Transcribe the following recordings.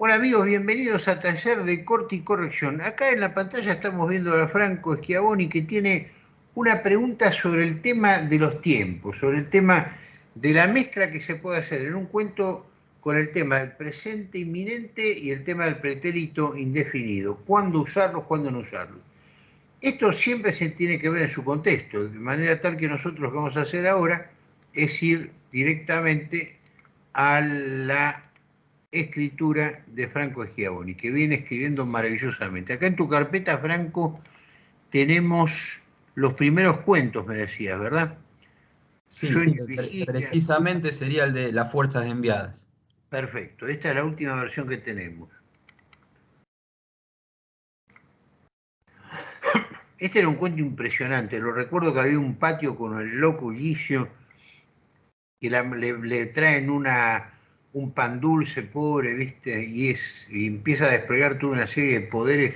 Hola amigos, bienvenidos a Taller de Corte y Corrección. Acá en la pantalla estamos viendo a Franco Schiavoni que tiene una pregunta sobre el tema de los tiempos, sobre el tema de la mezcla que se puede hacer en un cuento con el tema del presente inminente y el tema del pretérito indefinido. ¿Cuándo usarlo, cuándo no usarlo? Esto siempre se tiene que ver en su contexto, de manera tal que nosotros lo que vamos a hacer ahora es ir directamente a la escritura de Franco Schiavoni, que viene escribiendo maravillosamente. Acá en tu carpeta, Franco, tenemos los primeros cuentos, me decías, ¿verdad? Sí, precisamente sería el de las fuerzas enviadas. Perfecto, esta es la última versión que tenemos. Este era un cuento impresionante, lo recuerdo que había un patio con el loco Ulicio, que le traen una, un pan dulce pobre, ¿viste? Y, es, y empieza a desplegar toda una serie de poderes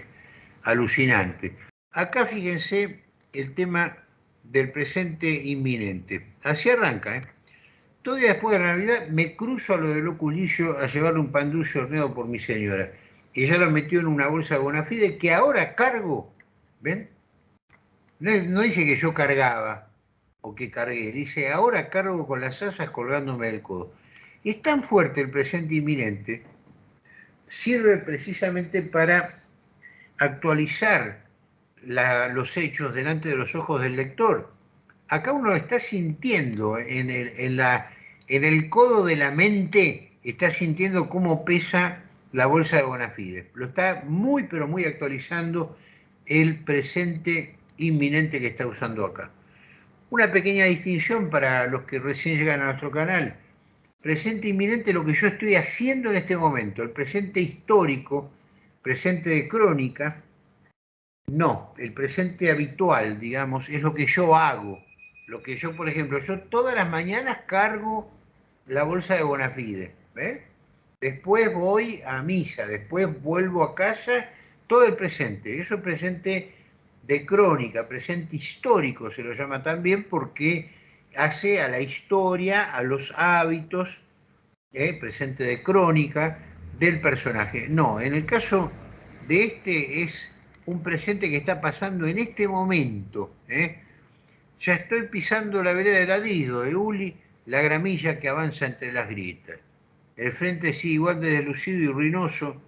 alucinantes. Acá fíjense el tema del presente inminente. Así arranca, ¿eh? Todavía después de la Navidad me cruzo a lo del loculillo a llevarle un pan dulce horneado por mi señora. Y ya lo metió en una bolsa de Bonafide que ahora cargo, ¿ven? No, dice que yo cargaba o que cargué, dice ahora cargo con las asas colgándome del codo. Es tan fuerte el presente inminente, sirve precisamente para actualizar los hechos delante de los ojos del lector. Acá uno está sintiendo en el, en el codo de la mente, está sintiendo cómo pesa la bolsa de Bonafide. Lo está muy, pero muy actualizando el presente inminente que está usando acá. Una pequeña distinción para los que recién llegan a nuestro canal presente inminente lo que yo estoy haciendo en este momento, el presente histórico, presente de crónica, no, el presente habitual, digamos, es lo que yo hago. Lo que yo, por ejemplo, yo todas las mañanas cargo la bolsa de Bonafide, ¿ves? Después voy a misa, después vuelvo a casa, todo el presente. Eso es presente de crónica, presente histórico se lo llama también porque hace a la historia, a los hábitos, eh, presente de crónica, del personaje. No, en el caso de este es un presente que está pasando en este momento. Eh. Ya estoy pisando la vereda de ladrido de Uli, la gramilla que avanza entre las grietas. El frente sigue igual de delucido y ruinoso,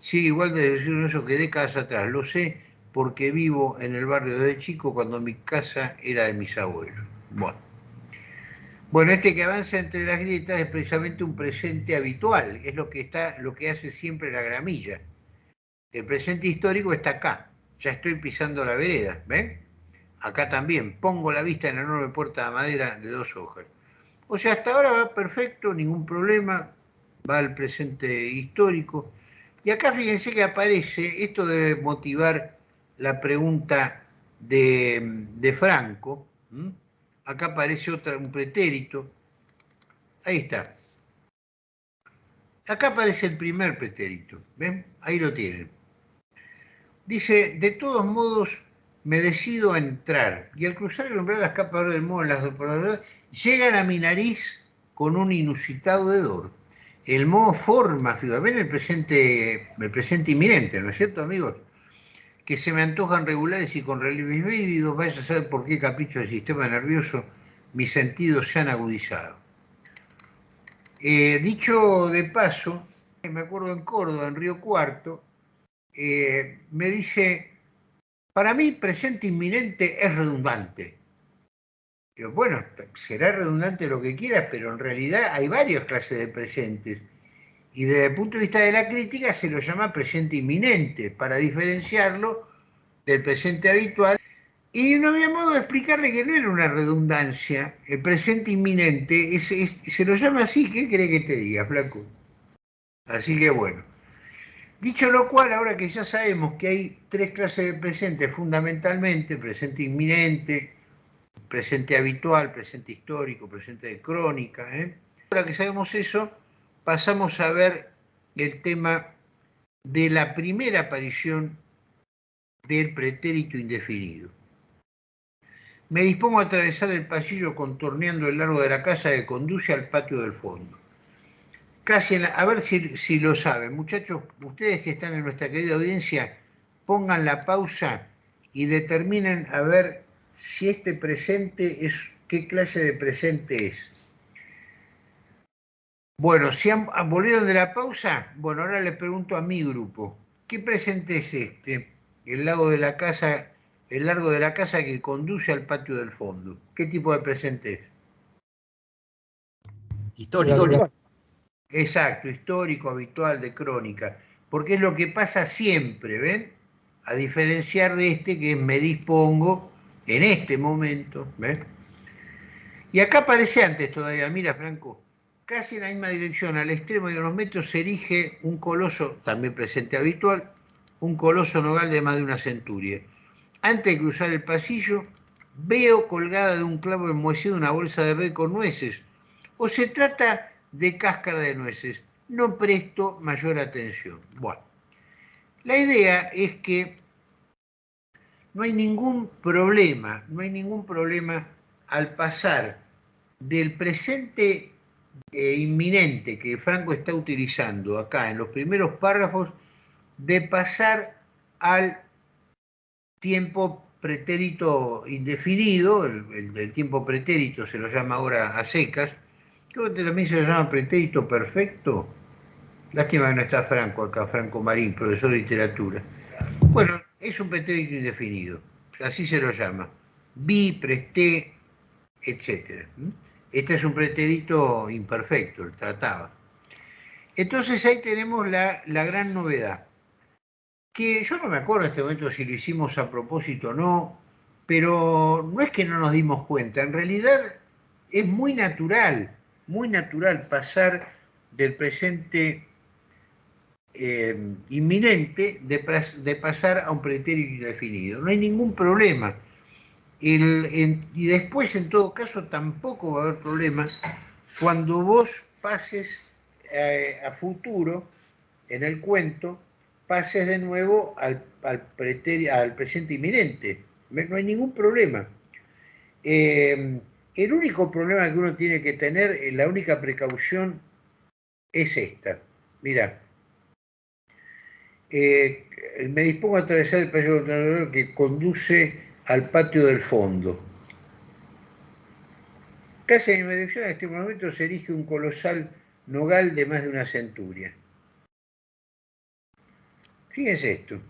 sigue igual de delucido y ruinoso que décadas atrás. Lo sé porque vivo en el barrio de chico cuando mi casa era de mis abuelos. Bueno. Bueno, este que avanza entre las grietas es precisamente un presente habitual, es lo que, está, lo que hace siempre la gramilla. El presente histórico está acá, ya estoy pisando la vereda, ¿ven? Acá también, pongo la vista en la enorme puerta de madera de dos hojas. O sea, hasta ahora va perfecto, ningún problema, va al presente histórico. Y acá fíjense que aparece, esto debe motivar la pregunta de, Franco, acá aparece otra, un pretérito, ahí está. Acá aparece el primer pretérito, ¿ven? Ahí lo tienen. Dice, de todos modos, me decido a entrar, y al cruzar el umbral las capas del modo las llegan a mi nariz con un inusitado hedor. El moho forma, ven el presente, el presente inminente, ¿no es cierto, amigos? Que se me antojan regulares y con relieves vívidos, vaya a saber por qué capricho del sistema nervioso mis sentidos se han agudizado. Eh, dicho de paso, me acuerdo en Córdoba, en Río Cuarto, eh, me dice, para mí presente inminente es redundante. bueno, será redundante lo que quieras, pero en realidad hay varias clases de presentes y desde el punto de vista de la crítica se lo llama presente inminente, para diferenciarlo del presente habitual. Y no había modo de explicarle que no era una redundancia. El presente inminente se lo llama así. ¿Qué cree que te diga, Flaco? Así que bueno. Dicho lo cual, ahora que ya sabemos que hay tres clases de presente fundamentalmente, presente inminente, presente habitual, presente histórico, presente de crónica, ¿eh? ahora que sabemos eso, pasamos a ver el tema de la primera aparición del pretérito indefinido. Me dispongo a atravesar el pasillo contorneando el largo de la casa que conduce al patio del fondo. casi, a ver si, si lo saben. Muchachos, ustedes que están en nuestra querida audiencia, pongan la pausa y determinen a ver si este presente es, qué clase de presente es. Bueno, si han, volvieron de la pausa, bueno, ahora le pregunto a mi grupo, ¿qué presente es este? El lago de la casa, el largo de la casa que conduce al patio del fondo. ¿Qué tipo de presente es? Histórico. Exacto, histórico, habitual, de crónica. Porque es lo que pasa siempre, ¿ven? A diferenciar de este que me dispongo en este momento, ¿ven? Y acá aparece antes todavía, mira Franco, casi en la misma dirección, al extremo de unos metros se erige un coloso, también presente habitual, un coloso nogal de más de una centuria. Antes de cruzar el pasillo, veo colgada de un clavo enmohecido una bolsa de red con nueces, o se trata de cáscara de nueces. No presto mayor atención. Bueno, la idea es que no hay ningún problema, no hay ningún problema al pasar del presente eh, inminente que Franco está utilizando acá en los primeros párrafos, de pasar al tiempo pretérito indefinido, el, el tiempo pretérito se lo llama ahora a secas, Creo que también se lo llama pretérito perfecto. Lástima que no está Franco acá, Franco Marín, profesor de literatura. Bueno, es un pretérito indefinido, así se lo llama. Vi, presté, etc. Este es un pretérito imperfecto, el trataba. Entonces ahí tenemos la, la gran novedad, que yo no me acuerdo en este momento si lo hicimos a propósito o no, pero no es que no nos dimos cuenta, en realidad es muy natural muy natural pasar del presente eh, inminente de, pasar a un pretérito indefinido. No hay ningún problema. Y después, en todo caso, tampoco va a haber problema cuando vos pases eh, a futuro, en el cuento, pases de nuevo al, presente inminente. No hay ningún problema. Eh, el único problema que uno tiene que tener, eh, la única precaución es esta. Mira, eh, me dispongo a atravesar el pasillo que conduce al patio del fondo. Casi en mi dirección en este momento se erige un colosal nogal de más de una centuria. Fíjense esto.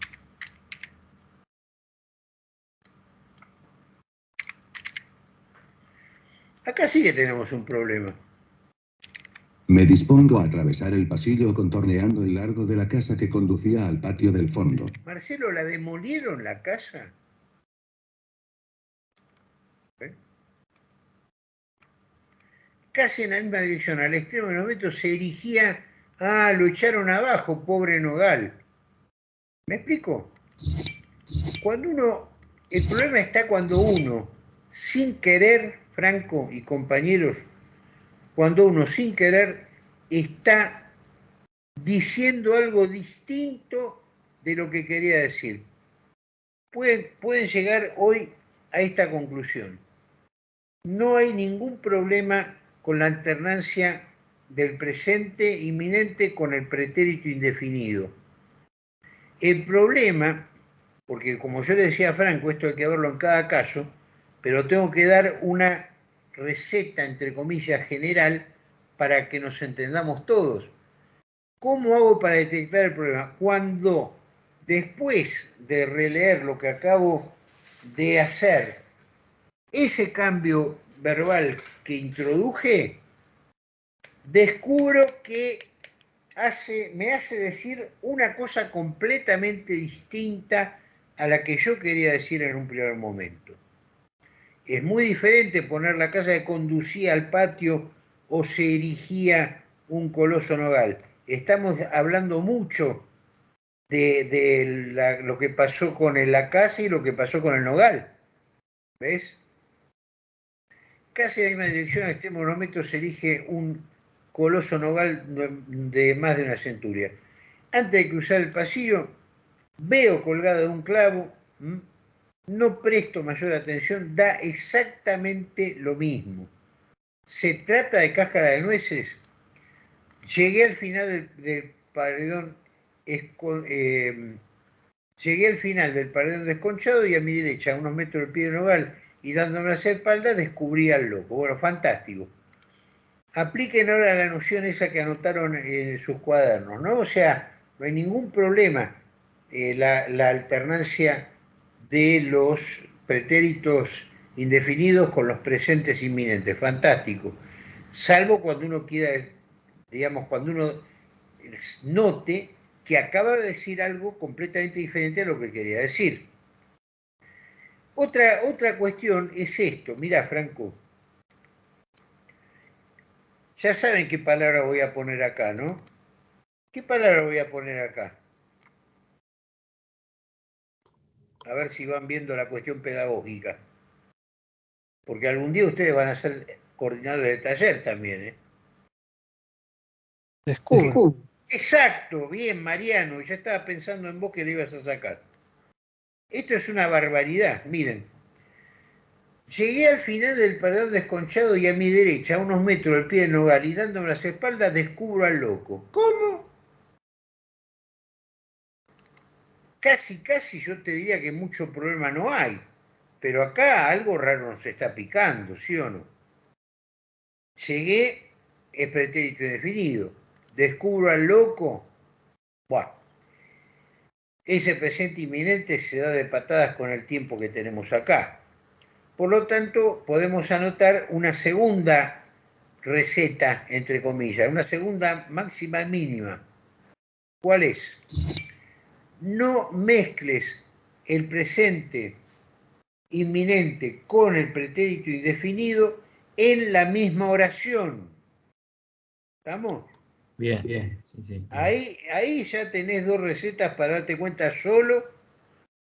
Acá sí que tenemos un problema. Me dispongo a atravesar el pasillo contorneando el largo de la casa que conducía al patio del fondo. Marcelo, ¿la demolieron la casa? ¿Eh? Casi en la misma dirección, al extremo del momento se erigía, ah, lo echaron abajo, pobre Nogal. ¿Me explico? Cuando uno, el problema está cuando uno, sin querer, Franco y compañeros, cuando uno sin querer está diciendo algo distinto de lo que quería decir. Pueden llegar hoy a esta conclusión. No hay ningún problema con la alternancia del presente inminente con el pretérito indefinido. El problema, porque como yo le decía a Franco, esto hay que verlo en cada caso, pero tengo que dar una receta, entre comillas, general para que nos entendamos todos. ¿Cómo hago para detectar el problema? Cuando después de releer lo que acabo de hacer, ese cambio verbal que introduje, descubro que hace, me hace decir una cosa completamente distinta a la que yo quería decir en un primer momento. Es muy diferente poner la casa que conducía al patio o se erigía un coloso nogal. Estamos hablando mucho de, lo que pasó con la casa y lo que pasó con el nogal. ¿Ves? Casi en la misma dirección, a este monumento se erige un coloso nogal de más de una centuria. Antes de cruzar el pasillo, veo colgado de un clavo no presto mayor atención, da exactamente lo mismo. ¿Se trata de cáscara de nueces? Llegué al final del, paredón, eh, llegué al final del paredón desconchado y a mi derecha, a unos metros del pie de nogal y dándome hacia espalda, descubrí al loco. Bueno, fantástico. Apliquen ahora la noción esa que anotaron en sus cuadernos, ¿no? O sea, no hay ningún problema eh, la alternancia de los pretéritos indefinidos con los presentes inminentes. Fantástico. Salvo cuando uno quiera, digamos, cuando uno note que acaba de decir algo completamente diferente a lo que quería decir. Otra, otra cuestión es esto. Mira, Franco. Ya saben qué palabra voy a poner acá, ¿no? ¿Qué palabra voy a poner acá? A ver si van viendo la cuestión pedagógica. Porque algún día ustedes van a ser coordinadores de taller también, ¿eh? Exacto, bien, Mariano, ya estaba pensando en vos que le ibas a sacar. Esto es una barbaridad, miren. Llegué al final del paredón desconchado y a mi derecha, a unos metros del pie del nogal y dándome las espaldas, descubro al loco. ¿Cómo? Casi, casi yo te diría que mucho problema no hay, pero acá algo raro nos está picando, ¿sí o no? Llegué, es pretérito indefinido. Descubro al loco. Buah. Ese presente inminente se da de patadas con el tiempo que tenemos acá. Por lo tanto, podemos anotar una segunda receta, entre comillas, una segunda máxima mínima. ¿Cuál es? No mezcles el presente inminente con el pretérito indefinido en la misma oración. ¿Estamos? Bien, bien. Ahí, ahí ya tenés dos recetas para darte cuenta solo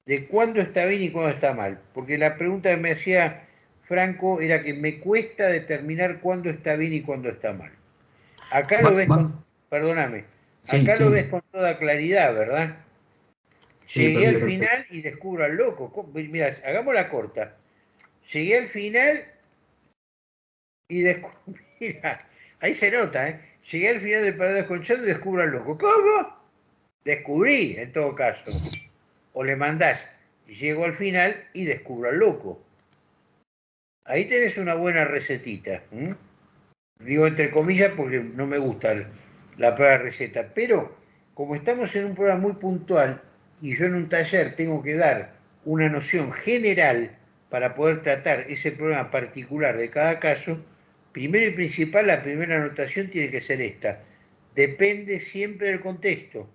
de cuándo está bien y cuándo está mal. Porque la pregunta que me hacía Franco era que me cuesta determinar cuándo está bien y cuándo está mal. Acá lo ves con, perdóname, acá lo ves con toda claridad, ¿verdad? Llegué al final y descubro al loco. Mira, hagamos la corta. Llegué al final y descubrí, mira, ahí se nota, ¿eh? Llegué al final del parado desconchado y descubro al loco. ¿Cómo? Descubrí, en todo caso. O le mandás y llego al final y descubro al loco. Ahí tenés una buena recetita. Digo entre comillas porque no me gusta la palabra receta. Pero como estamos en un programa muy puntual y yo en un taller tengo que dar una noción general para poder tratar ese problema particular de cada caso, Primero y principal, la primera anotación tiene que ser esta. Depende siempre del contexto.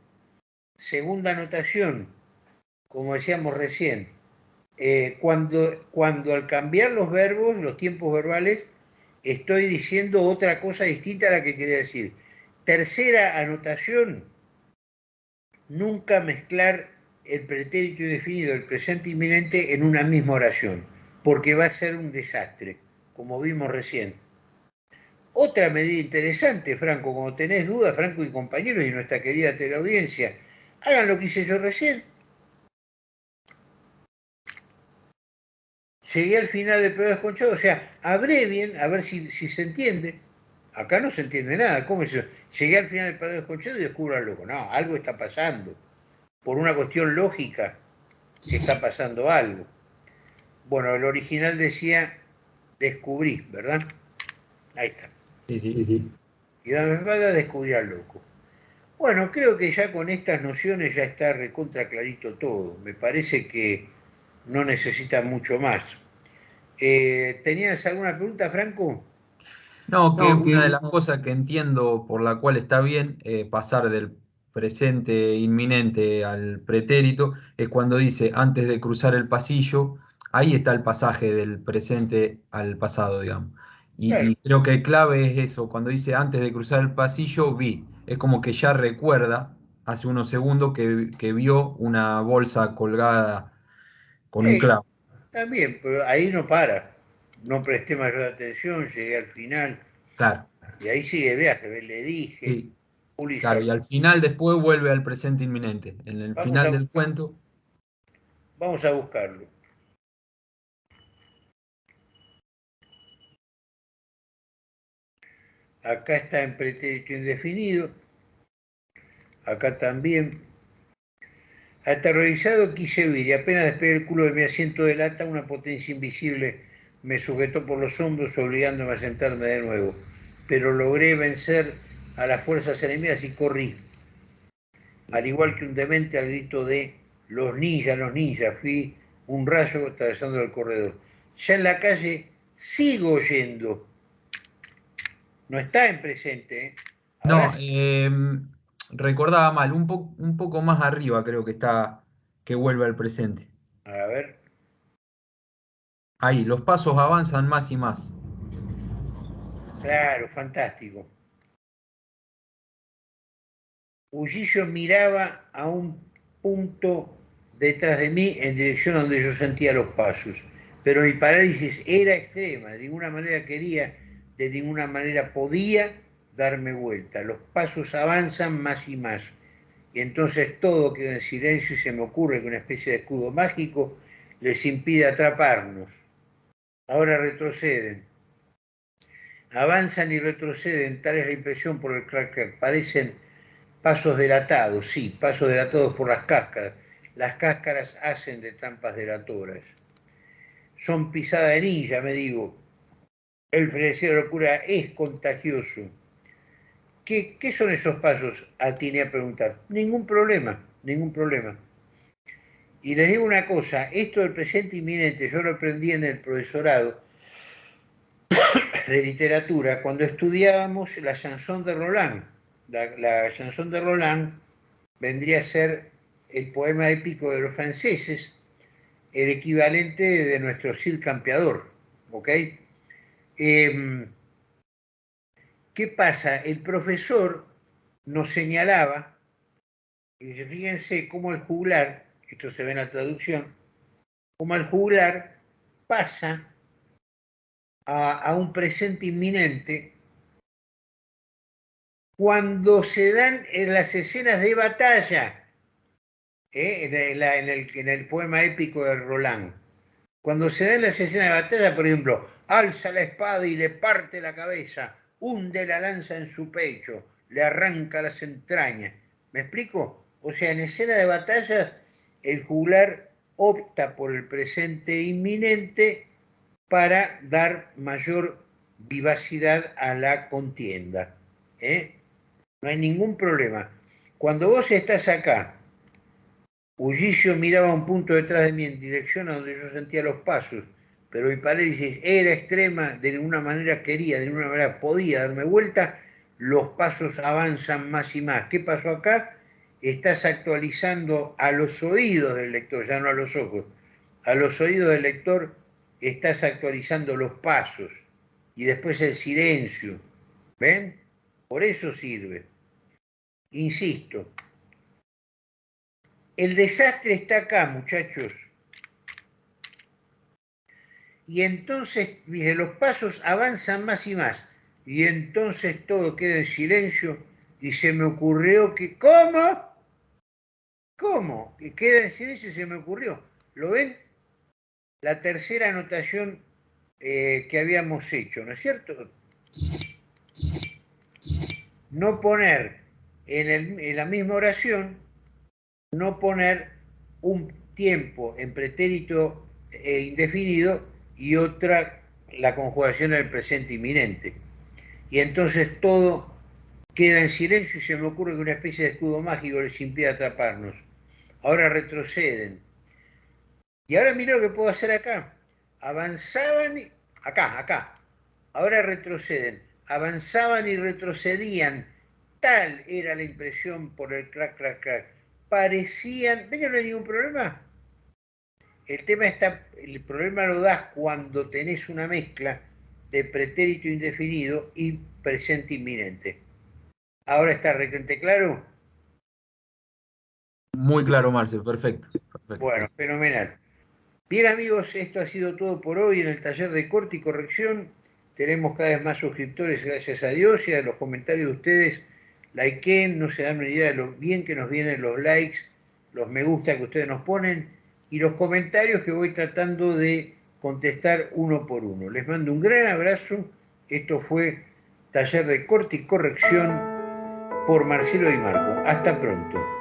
Segunda anotación, como decíamos recién, eh, cuando, cuando al cambiar los verbos, los tiempos verbales, estoy diciendo otra cosa distinta a la que quería decir. Tercera anotación, nunca mezclar el pretérito indefinido, el presente inminente en una misma oración, porque va a ser un desastre, como vimos recién. Otra medida interesante, Franco, como tenés dudas, Franco y compañeros y nuestra querida teleaudiencia, hagan lo que hice yo recién. Llegué al final del programa desconchado, o sea, abrevien, a ver si, se entiende. Acá no se entiende nada. ¿Cómo es eso? Llegué al final del programa desconchado y descubro algo. No, algo está pasando. Por una cuestión lógica, está pasando algo. Bueno, el original decía descubrí, ¿verdad? Ahí está. Sí, sí, sí. Y dame espalda descubrir al loco. Bueno, creo que ya con estas nociones ya está recontra clarito todo. Me parece que no necesita mucho más. Eh, ¿Tenías alguna pregunta, Franco? No, que una de las cosas que entiendo por la cual está bien eh, pasar del presente inminente al pretérito es cuando dice antes de cruzar el pasillo, ahí está el pasaje del presente al pasado, digamos. Y, creo que clave es eso, cuando dice antes de cruzar el pasillo vi, es como que ya recuerda hace unos segundos que, vio una bolsa colgada con un clavo. También, pero ahí no para, no presté mayor atención, llegué al final. Claro. Y ahí sigue viaje, le dije. Claro, y al final después vuelve al presente inminente. En el final del cuento. Vamos a buscarlo. Acá está en pretérito indefinido. Acá también. Aterrorizado quise huir y apenas despegué el culo de mi asiento de lata, una potencia invisible me sujetó por los hombros obligándome a sentarme de nuevo. Pero logré vencer a las fuerzas enemigas y corrí. Al igual que un demente al grito de los ninjas, los ninjas, fui un rayo atravesando el corredor. Ya en la calle sigo oyendo. No está en presente. ¿eh? no, em, recordaba mal, un, un poco más arriba creo que está, que vuelve al presente. A ver. Ahí, los pasos avanzan más y más. Claro, fantástico. Ullillo miraba a un punto detrás de mí en dirección donde yo sentía los pasos, pero mi parálisis era extrema, de ninguna manera quería, de ninguna manera podía darme vuelta. Los pasos avanzan más y más, y entonces todo queda en silencio y se me ocurre que una especie de escudo mágico les impide atraparnos. Ahora retroceden. Avanzan y retroceden, tal es la impresión por el crack, crack. Parecen pasos delatados, sí, pasos delatados por las cáscaras. Las cáscaras hacen de trampas delatoras. Son pisada de ninja, me digo. El frenesí de locura es contagioso. ¿Qué, ¿Qué, son esos pasos? Atiné a preguntar. Ningún problema, ningún problema. Y les digo una cosa, esto del presente inminente yo lo aprendí en el profesorado de literatura cuando estudiábamos la chanson de Roland. La, la chanson de Roland vendría a ser el poema épico de los franceses, el equivalente de nuestro Cid Campeador. ¿Ok? Em, ¿Qué pasa? El profesor nos señalaba, y fíjense cómo el juglar, esto se ve en la traducción, como el juglar pasa a, un presente inminente cuando se dan en las escenas de batalla ¿eh? en, el, poema épico de Roland. Cuando se da en las escenas de batalla, por ejemplo, alza la espada y le parte la cabeza, hunde la lanza en su pecho, le arranca las entrañas. ¿Me explico? O sea, en escena de batallas, el juglar opta por el presente inminente para dar mayor vivacidad a la contienda. ¿eh? No hay ningún problema. Cuando vos estás acá Ullillo miraba un punto detrás de mí en dirección a donde yo sentía los pasos, pero mi parálisis era extrema, de ninguna manera quería, de ninguna manera podía darme vuelta, los pasos avanzan más y más. ¿Qué pasó acá? Estás actualizando a los oídos del lector, ya no a los ojos. A los oídos del lector estás actualizando los pasos y después el silencio. ¿Ven? Por eso sirve. Insisto, el desastre está acá, muchachos. Y entonces, los pasos avanzan más y más. Y entonces todo queda en silencio y se me ocurrió que, ¿cómo? ¿Cómo? Y queda en silencio y se me ocurrió. ¿Lo ven? La tercera anotación eh, que habíamos hecho, ¿no es cierto? No poner en, en la misma oración no poner un tiempo en pretérito e indefinido y otra la conjugación en el presente inminente. Y entonces todo queda en silencio y se me ocurre que una especie de escudo mágico les impide atraparnos. Ahora retroceden. Y ahora mira lo que puedo hacer acá. Avanzaban, y... acá, acá. Ahora retroceden. Avanzaban y retrocedían. Tal era la impresión por el crack, crack, crack parecían, ¿ven que no hay ningún problema? El tema está, el problema lo das cuando tenés una mezcla de pretérito indefinido y presente inminente. ¿Ahora está requete claro? Muy claro, Marcel, perfecto, perfecto. Bueno, fenomenal. Bien amigos, esto ha sido todo por hoy en el taller de corte y corrección. Tenemos cada vez más suscriptores, gracias a Dios y a los comentarios de ustedes likeen, no se dan una idea de lo bien que nos vienen los likes, los me gusta que ustedes nos ponen y los comentarios que voy tratando de contestar uno por uno. Les mando un gran abrazo. Esto fue taller de corte y corrección por Marcelo Di Marco. Hasta pronto.